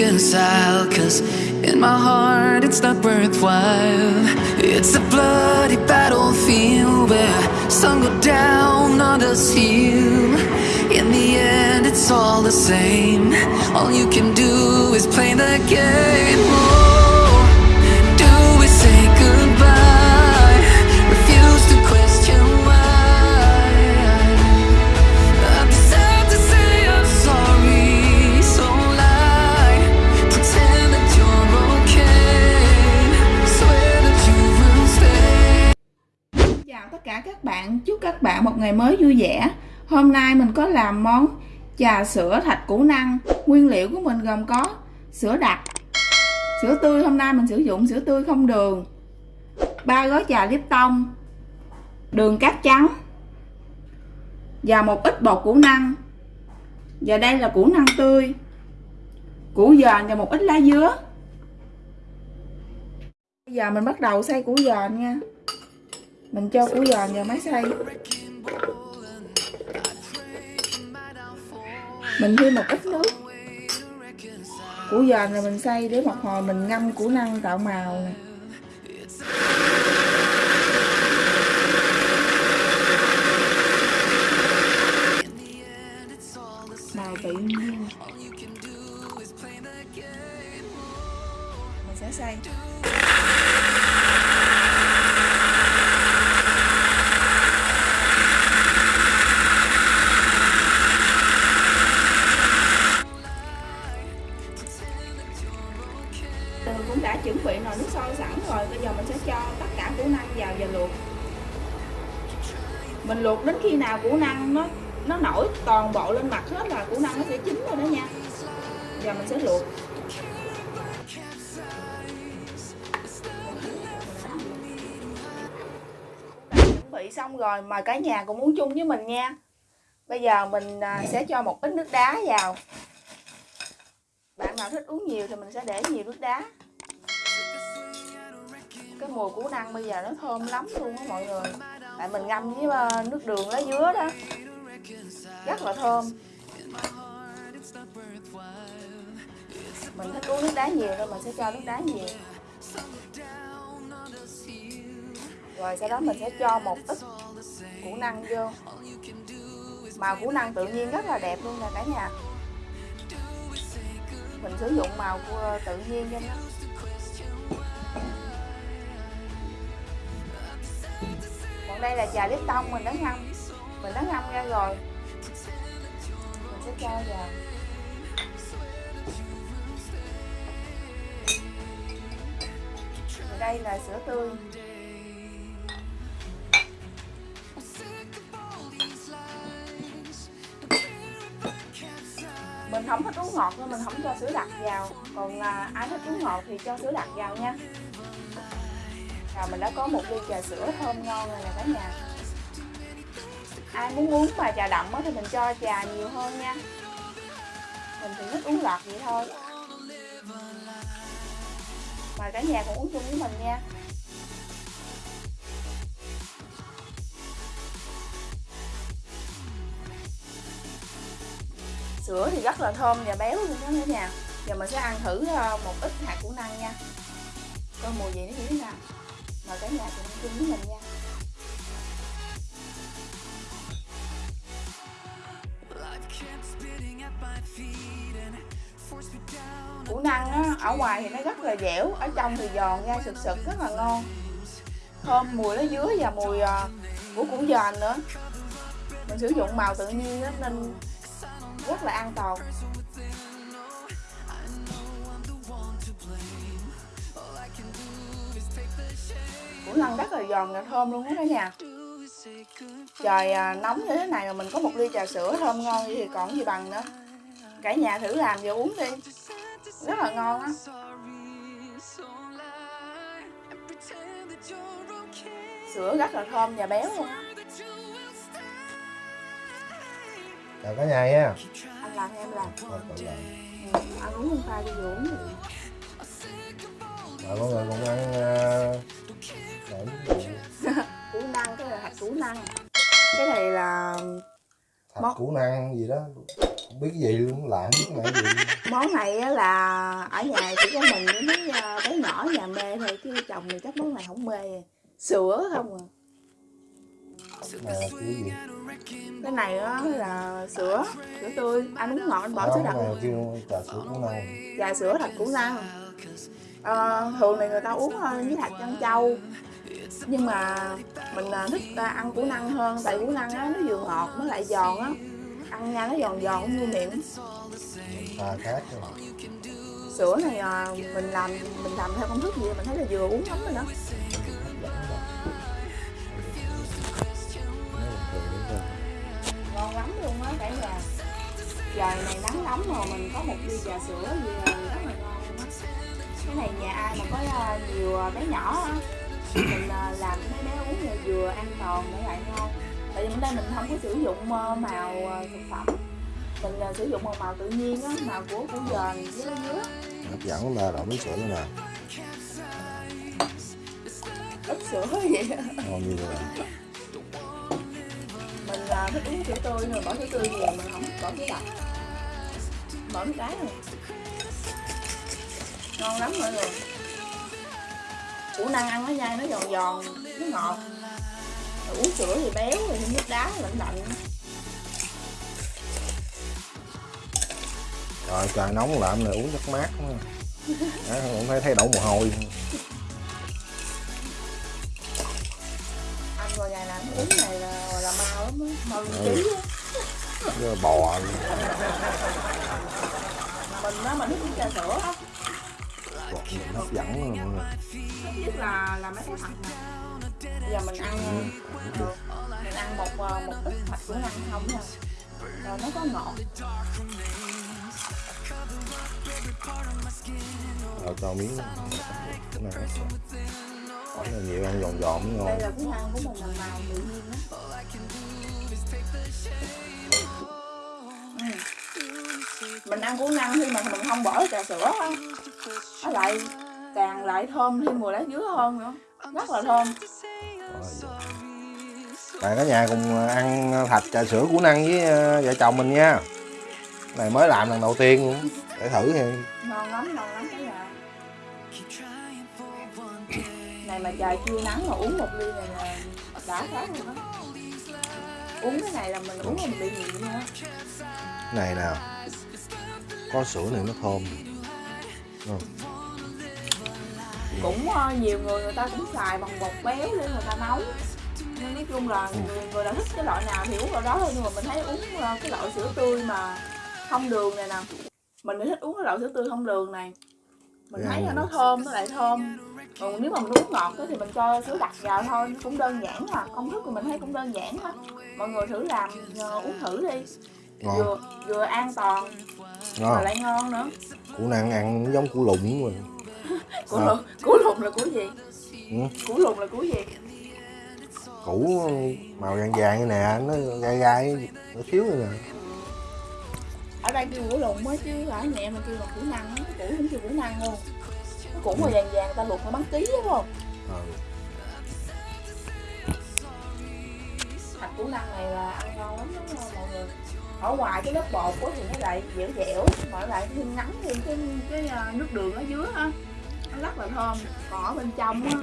reconcile Cause in my heart it's not worthwhile. It's a bloody battlefield where some go down, on others heal. In the end it's all the same. All you can do is play the game các bạn một ngày mới vui vẻ. Hôm nay mình có làm món trà sữa thạch củ năng. Nguyên liệu của mình gồm có sữa đặc, sữa tươi hôm nay mình sử dụng sữa tươi không đường, ba gói trà Lipton, đường cát trắng và một ít bột củ năng. Và đây là củ năng tươi, củ dền và một ít lá dứa. Bây giờ mình bắt đầu xay củ dền nha mình cho củ giòn vào máy xay. Mình thêm một ít nước. Củ giòn rồi mình xay để một hồi mình ngâm củ năng tạo màu này. màu tự nhiên. Là nước sôi sẵn rồi, Bây giờ mình sẽ cho tất cả củ năng vào và luộc. Mình luộc đến khi nào củ năng nó nó nổi toàn bộ lên mặt hết là củ năng nó sẽ chín rồi đó nha. Giờ mình sẽ luộc. Chuẩn bị xong rồi mời cả nhà cùng muốn chung với mình nha. Bây giờ mình à, sẽ cho một ít nước đá vào. Bạn nào thích uống nhiều thì mình sẽ để nhiều nước đá cái mùi củ năng bây giờ nó thơm lắm luôn á mọi người. Tại mình ngâm với ờ, nước đường lá dứa đó. Rất là thơm. Mình thích uống nước đá nhiều nên mình sẽ cho nước đá nhiều. Rồi sau đó mình sẽ cho một ít củ năng vô. Màu củ năng tự nhiên rất là đẹp luôn nè cả nhà. Mình sử dụng màu của ờ, tự nhiên cho nó. Còn đây là trà lip tông mình đã ngâm. Mình đã ngâm ra rồi. Mình sẽ cho vào. Và đây là sữa tươi. Mình không thích uống ngọt nên mình không cho sữa đặc vào. Còn à, ai thích uống ngọt thì cho sữa đặc vào nha rồi mình đã có một ly trà sữa thơm ngon rồi nè cả nhà. Ai muốn uống mà trà đậm thì mình cho trà nhiều hơn nha. Mình thì thích uống ngọt vậy thôi. Mời cả nhà cùng uống chung với mình nha. Sữa thì rất là thơm và béo luôn đó cả nhà. Giờ mình sẽ ăn thử ờ, một ít hạt củ năng nha. Coi mùi gì nó như thế nào mời cả nhà cùng chung với mình nha. Củ năng á, ở ngoài thì nó rất là dẻo ở trong thì giòn ra sực sực rất là ngon. Thơm mùi nó dứa và mùi ờ, của củ dền nữa. Mình sử dụng màu tự nhiên đó, nên rất là an toàn củ năng rất là giòn và thơm luôn đó cả nhà. Trời à, nóng như thế này mà mình có một ly trà sữa thơm ngon thì còn gì bằng nữa. Cả nhà thử làm và uống đi. Rất là ngon á. Sữa rất là thơm và béo luôn. Á chào cả nhà nha. Anh làm em làm. Làm. ừ, uống không pha đi uống đi Rồi mọi người cùng ăn để củ năng cái là hạt củ năng. Cái này là thạch Món- củ năng gì đó không biết cái gì luôn làm biết mẹ gì. Món này á là ở nhà chỉ có mình với mấy ờ, bé nhỏ nhà mê thôi chứ chồng thì chắc món này không mê. Sữa không à. Mà kiểu gì? Cái này á là sữa sữa tươi. Anh uống ngọt anh bỏ đó sữa đặc trà sữa củ năng. Và sữa thạch củ năng Ờ, thường thì người ta uống ờ, với thạch trân châu. Nhưng mà mình ờ, thích ăn củ năng hơn tại củ năng á nó vừa ngọt nó lại giòn á. Ăn nha nó giòn giòn cũng vui miệng. Pha khác rồi sữa này ờ, mình làm mình làm theo công thức gì mình thấy là vừa uống lắm rồi đó. Ngon lắm luôn á cả nhà. Trời này nắng nóng mà mình có một ly trà sữa gì là rất là ngon luôn á cái này nhà ai mà có ờ, nhiều ờ, bé nhỏ á. Mình ờ, làm mấy bé uống là vừa an toàn mà lại ngon tại vì ở đây mình không có sử dụng ờ, màu thực phẩm. Mình ờ, sử dụng một màu tự nhiên á màu của củ dền với lá dứa. Hấp dẫn là đậu miếng sữa nữa nè. Ít sữa vậy ngon như vậy. Mình ờ, thích uống sữa tươi mà bỏ sữa tươi nhiều mình không bỏ sữa đặc. Bỏ cái này ngon lắm mọi người. Củ năng ăn nó dai nó giòn giòn nó ngọt. Rồi uống sữa thì béo rồi thêm nước đá lạnh lạnh. Rồi trời nóng làm này uống rất mát quá. Đó, không thấy thấy đổ mồ hôi. Ăn vào ngày nào uống này là là mau lắm á mau lên ký á. Bò. Mình á mình thích uống trà sữa á nhìn hấp dẫn lắm mọi người. Nhất là là mấy cái thạch nè bây giờ mình ăn ừ, mình ăn một ờ, một ít thạch của ăn không nha rồi nó có ngọt. Rồi cho miếng này bỏ là nhiều ăn giòn giòn mới ngon. Đây là cái ăn của mình là màu tự nhiên á. Ừ. mình ăn củ năng khi mà mình không bỏ trà sữa. Á nó lại càng lại thơm thêm mùi lá dứa hơn nữa. Rất là thơm. Bạn cả nhà cùng ăn thạch trà sữa củ năng với ờ, vợ chồng mình nha. Này mới làm lần đầu tiên luôn. Để thử thì. Ngon lắm ngon lắm cái nhà. Này mà trời chưa nắng mà uống một ly này là đã khác luôn á uống cái này là mình uống mình bị nghiện luôn á này nè có sữa này nó thơm không? cũng ờ, nhiều người người ta cũng xài bằng bột béo để người ta nấu. Nhưng nói chung là người, người nào thích cái loại nào thì uống loại đó thôi nhưng mà mình thấy uống ờ, cái loại sữa tươi mà không đường này nè. Mình thì thích uống cái loại sữa tươi không đường này. Mình thấy là nó thơm nó lại thơm. Còn nếu mà mình uống ngọt thì mình cho sữa đặc vào thôi cũng đơn giản mà công thức của mình thấy cũng đơn giản á mọi người thử làm ờ, uống thử đi ngon vừa vừa an toàn mà ngon lại ngon nữa. Củ năng ăn giống củ lụng rồi củ À. lùn củ lùn là củ gì? Ừ. củ lùn là củ gì? Củ màu vàng vàng như nè nó gai gai nó thiếu này nè. Ở đây kêu củ lùn mới chứ ở mẹ mà kêu là củ năng á cái củ không kêu củ năng luôn. Cái củ mà vàng vàng ta luộc nó bán ký đúng không? Ờ, thạch củ năng này là ăn ngon lắm đúng không mọi người ở ngoài cái lớp bột á thì nó lại dẻo dẻo mà lại thêm ngắn thêm cái cái ờ, nước đường ở dưới á nó rất là thơm. Còn ở bên trong á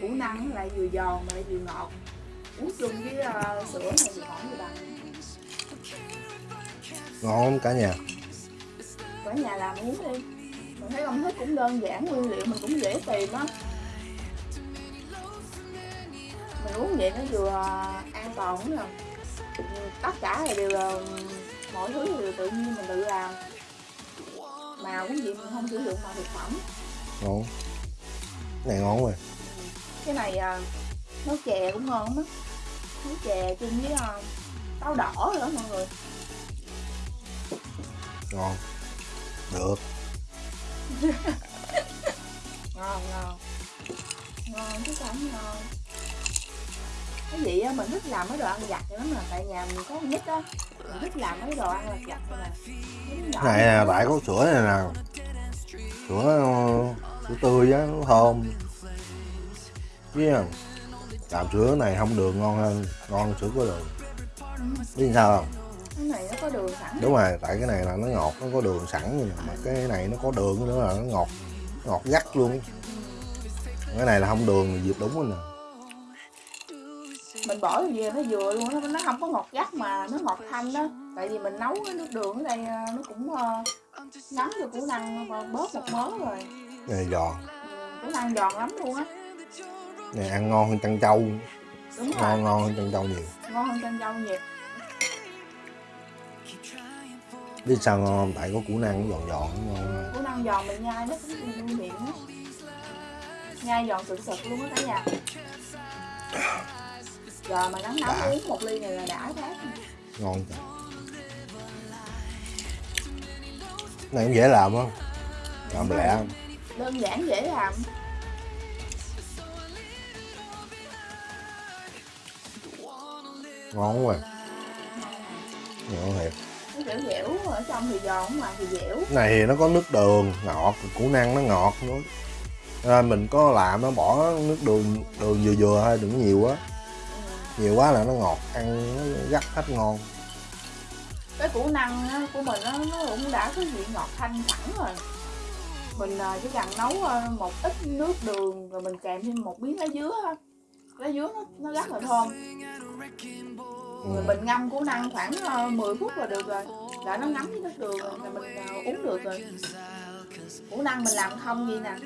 củ năng lại vừa giòn mà lại vừa ngọt. Uống chung với ờ, sữa này thì không gì bằng. Ngon cả nhà. Ở nhà làm uống đi. Mình thấy công thức cũng đơn giản nguyên liệu mình cũng dễ tìm á. Mình uống vậy nó vừa an toàn nữa tất cả là đều là mọi thứ đều tự nhiên mình tự làm. Màu cũng vậy mình không sử dụng màu thực phẩm. Ngon. Cái này ngon rồi cái này à, nấu chè cũng ngon lắm á. Nấu chè chung với à, táo đỏ nữa mọi người. Ngon. Được. Ngon ngon. Ngon chứ sao không ngon cái gì á mình thích làm mấy đồ ăn vặt lắm mà tại nhà mình có con nít á. Mình thích làm mấy đồ ăn vặt này nè cái này nè tại có sữa này nè. Sữa sữa tươi á nó thơm biết không? Làm sữa này không đường ngon hơn ngon sữa có đường. Biết sao không? Cái này nó có đường sẵn. Đúng rồi tại cái này là nó ngọt nó có đường sẵn nè mà cái này nó có đường nữa là nó ngọt ngọt gắt luôn. Cái này là không đường thì dịp đúng rồi nè mình bỏ về nó vừa luôn nó nó không có ngọt gắt mà nó ngọt thanh đó. Tại vì mình nấu cái nước đường ở đây ờ, nó cũng uh, ngấm vô củ năng và bớt một mớ rồi. Này giòn. Ừ, củ năng giòn lắm luôn á. Này ăn ngon hơn trân châu. Đúng rồi. ngon ngon hơn trân châu nhiều. Ngon hơn chân dâu nhiều. Biết sao ngon không? Tại có củ năng giòn giòn ngon củ năng giòn mình nhai nó cũng miệng á. Nhai giòn sực sực luôn á cả nhà giờ mà nắng nóng uống một ly này là đã thế ngon trời này cũng dễ làm không? Làm lẹ. Không? đơn giản dễ làm. Ngon quá. Ngon thiệt. Nó dẻo dẻo ở trong thì giòn ngoài thì dẻo. Này thì nó có nước đường ngọt củ năng nó ngọt nữa. À, mình có làm nó bỏ nước đường đường vừa vừa thôi đừng có nhiều quá. Nhiều quá là nó ngọt ăn nó gắt hết ngon. Cái củ năng của mình nó cũng đã có vị ngọt thanh sẵn rồi. Mình à, chỉ cần nấu à, một ít nước đường rồi mình kèm thêm một miếng lá dứa lá dứa nó, nó rất là thơm. Ừ. mình ngâm củ năng khoảng à, 10 phút là được rồi. Là nó ngấm với nước đường rồi là mình à, uống được rồi. Củ năng mình làm không gì nè.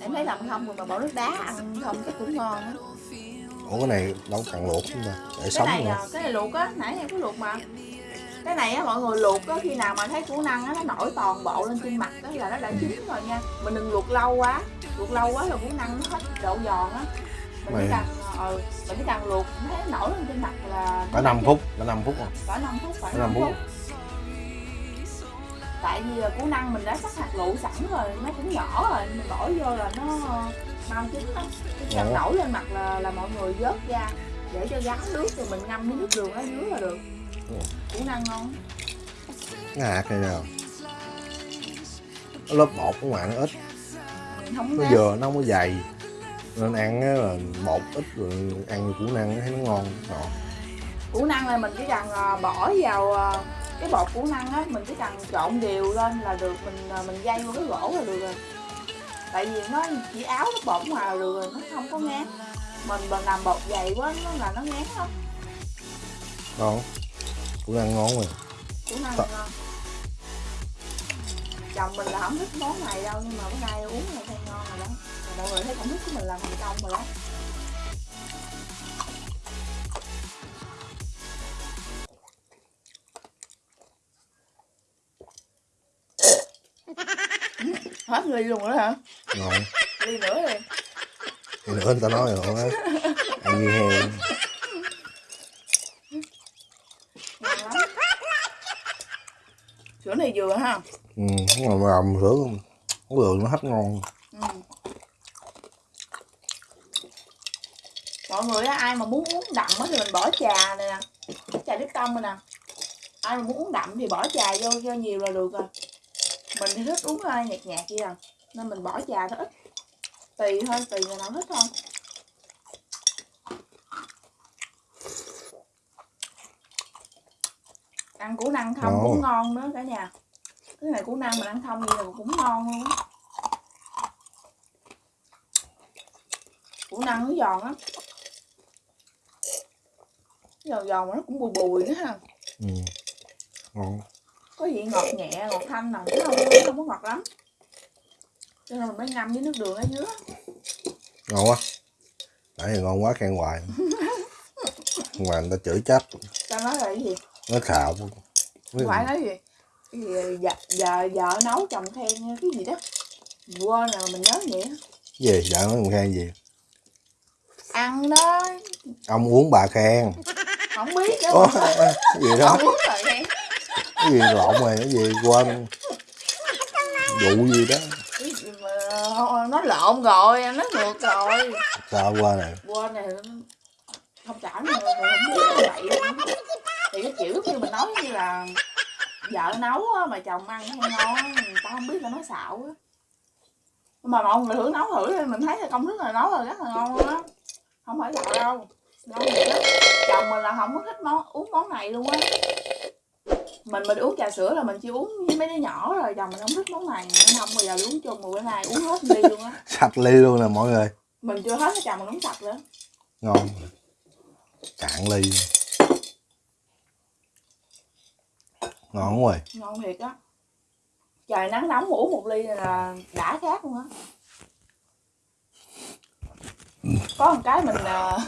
Em thấy làm không rồi mà bỏ nước đá ăn không cái cũng ngon á ủa cái này đâu cần luộc chúng ta để cái sống này nữa. à, cái này luộc á nãy em có luộc mà. Cái này á mọi người luộc á khi nào mà thấy củ năng á nó nổi toàn bộ lên trên mặt đó là nó đã chín rồi nha. Mình đừng luộc lâu quá luộc lâu quá là củ năng nó hết độ giòn á. Mình chỉ Mày- cần ờ mình chỉ cần luộc thấy nó nổi lên trên mặt là cả 5 phút cả 5 phút không cỡ 5 phút Cỡ 5 năm phút. phút. tại vì là củ năng mình đã sắc hạt lựu sẵn rồi nó cũng nhỏ rồi mình bỏ vô là nó mau chín lắm cần Ủa? nổi lên mặt là là mọi người vớt ra. Để cho gắn nước rồi mình ngâm với nước đường ở dưới là được. Ủa? củ năng ngon. Cái hạt này nào cái lớp bột của ngoài nó ít. Không nó vừa nó không có dày. Nên ăn là bột ít rồi ăn củ năng thấy nó ngon. Ngọt củ năng là mình chỉ cần à, bỏ vào à, cái bột củ năng á mình chỉ cần trộn đều lên là được. Mình à, mình dây vô cái gỗ là được rồi tại vì nó chỉ áo ngoài là được rồi nó không có ngán. Mình mà làm bột dày quá nó là nó ngán lắm. Ngon. Củ năng ngon rồi. Củ năng Tạ- ngon. Chồng mình là không thích món này đâu nhưng mà bữa nay uống là thấy ngon rồi đó. Mọi người thấy công thức của mình làm thành công rồi đó hết ly luôn rồi hả? Ngon. Ly nữa đi. Thì nữa người ta nói rồi á? Ăn như heo. Sữa này vừa ha. Ừ mà làm sữa không đường nó hết ngon. Ừ. mọi người á, ai mà muốn uống đậm á thì mình bỏ trà này nè. Trà đít tông này nè. Ai mà muốn uống đậm thì bỏ trà vô cho nhiều là được rồi mình thì thích uống uh, nhạt nhạt vậy à nên mình bỏ trà thôi ít tùy thôi tùy người nào thích thôi. Ăn củ năng không Ngon. cũng ngon nữa cả nhà. Cái này củ năng mình ăn không gì là cũng ngon luôn củ năng nó giòn á giòn giòn mà nó cũng bùi bùi nữa ha. Ừ. ngon có vị ngọt nhẹ ngọt thanh nè chứ không không có ngọt lắm. Cho nên mình mới ngâm với nước đường ở dưới. Ngon quá. Nãy giờ ngon quá khen hoài. Mà người ta chửi chết. Tao nói là cái gì? Nó khạo. Phải không? nói gì? Cái gì giờ vợ nấu chồng khen cái gì đó. Quên rồi mình nhớ vậy gì? Dạ nói mình khen gì? Ăn đó. Ông uống bà khen. Không biết đó Ủa, gì đó? Không uống rồi khen cái gì lộn rồi cái gì quên. Vụ gì đó. Mà nó lộn rồi nó ngược rồi. Sao quên này quên này không trả nữa không biết vậy thì cái kiểu như mình nói như là vợ nấu á, mà chồng ăn hay ngon á, người ta không biết là nó xạo á. Mà mọi người thử nấu thử đi mình thấy là công thức là nấu là rất là ngon á. Không phải xạo đâu. Ngon vậy đó. Chồng mình là không có thích món uống món này luôn á mình mình uống trà sữa là mình chỉ uống với mấy đứa nhỏ rồi chồng mình không thích món này. Nên không bao giờ uống chung mà bữa nay uống hết ly luôn á. Sạch ly luôn nè mọi người. Mình chưa hết chồng mình uống sạch nữa. Ngon. Cạn ly. Ngon quá rồi. Ngon thiệt á. Trời nắng nóng uống một ly là đã khác luôn á. Có một cái mình à,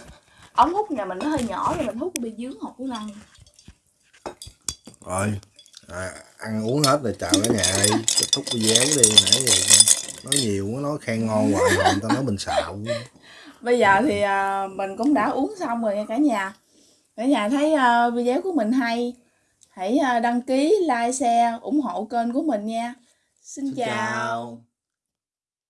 ống hút nhà mình nó hơi nhỏ thì mình hút bị dướng hột của lăng rồi. À, ăn uống hết rồi chào cả nhà đi. Kết thúc video đi nãy giờ nói nhiều quá nói khen ngon hoài mà người ta nói mình xạo bây giờ thì à, mình cũng đã uống xong rồi nha cả nhà. Cả nhà thấy à, video của mình hay hãy à, đăng ký like share ủng hộ kênh của mình nha. Xin, Xin chào. chào